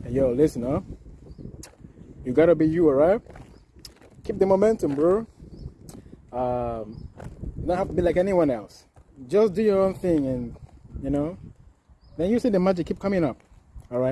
Hey, yo, listen, huh? You gotta be you, alright? Keep the momentum, bro. Um, you don't have to be like anyone else. Just do your own thing, and you know, then you see the magic keep coming up. All right.